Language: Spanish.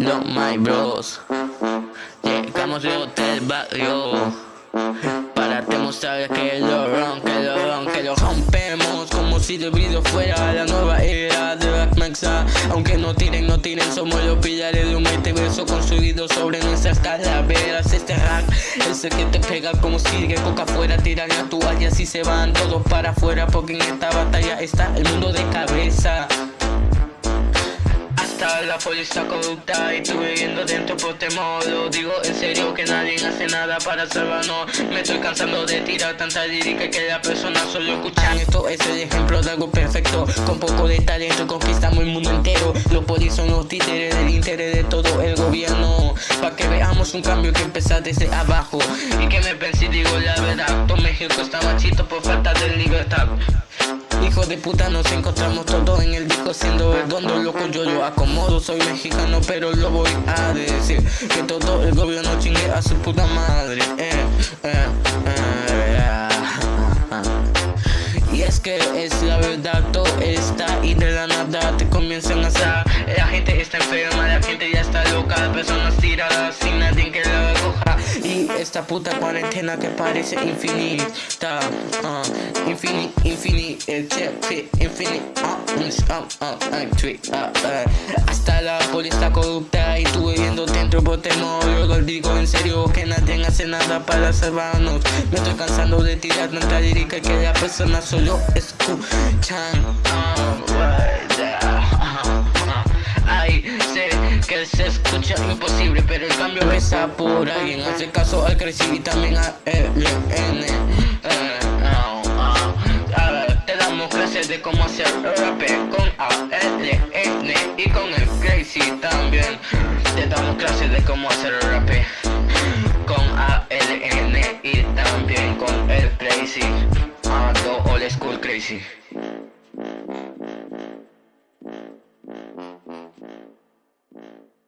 Los My Bros. Llegamos de hotel barrio para demostrar que lo ron, que lo ron, que lo rompemos como si el video fuera la nueva era de Black Maxa. Aunque no tiren, no tiren, somos los pilares de un multiverso construido sobre nuestras calaveras. Este rap es el que te pega como si de coca fuera, tiran la toalla y se van todos para afuera porque en esta batalla está el mundo de cabeza la policía corrupta y tú viviendo dentro por temor. Lo digo en serio que nadie hace nada para salvarnos. Me estoy cansando de tirar tanta lírica que la persona solo escuchan Esto. Es el ejemplo de algo perfecto. Con poco de talento conquistamos el mundo entero. Los polis son los títeres del interés de todo el gobierno. Pa' que veamos un cambio que empieza desde abajo. Y que me pensé digo la verdad. Todo México está machito por falta de libertad Hijo de puta nos encontramos todos en el disco siendo redondo loco. Yo lo acomodo Soy mexicano pero lo voy a decir Que todo el gobierno chingue a su puta madre. Eh, eh, eh, Y es que es la verdad todo está y de la nada te comienzan a hacer La gente está enferma, la gente ya está loca Personas tiradas esta puta cuarentena que parece infinita uh, Infinite, infinite, infinite uh, uh, uh, uh, Hasta la policía corrupta y tú viviendo dentro por temor Luego digo en serio que nadie hace nada para salvarnos. Me estoy cansando de tirar tanta lírica que la persona solo escuchan que se escucha imposible Pero el cambio pesa por alguien Hace caso al crecer y también a LN eh, Te damos clases de cómo hacer rap con ALN Y con el crazy también Te damos clases de cómo hacer rap con ALN Y también con el crazy Ando old school crazy Mm.